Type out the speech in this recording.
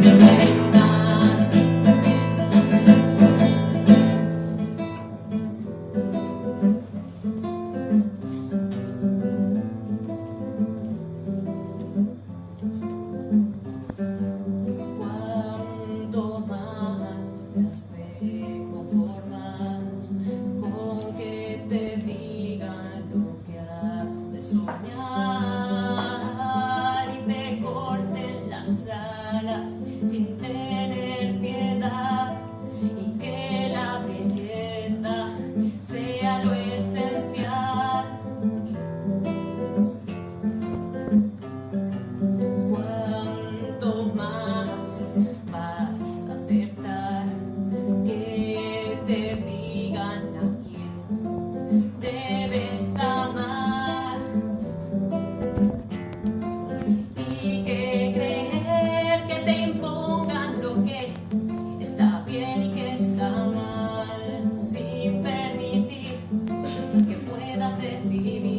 poder de needing.